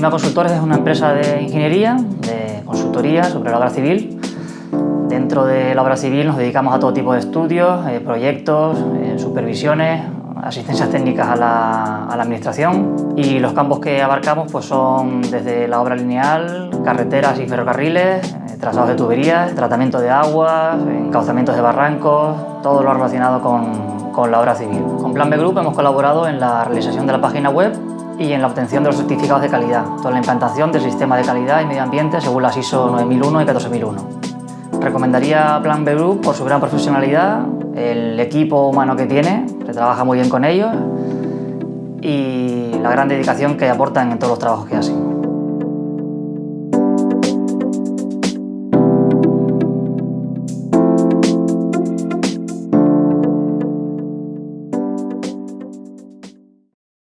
Lima Consultores es una empresa de ingeniería, de consultoría sobre la obra civil. Dentro de la obra civil nos dedicamos a todo tipo de estudios, eh, proyectos, eh, supervisiones, asistencias técnicas a la, administración y los campos que abarcamos pues, son desde la obra lineal, carreteras y ferrocarriles, eh, trazados de tuberías, tratamiento de aguas, encauzamientos de barrancos, todo lo relacionado con, con la obra civil. Con Plan B Group hemos colaborado en la realización de la página web y en la obtención de los certificados de calidad, toda la implantación del sistema de calidad y medio ambiente según las ISO 9001 y 14001. Recomendaría Plan B Group por su gran profesionalidad, el equipo humano que tiene, se trabaja muy bien con ellos y la gran dedicación que aportan en todos los trabajos que hacen.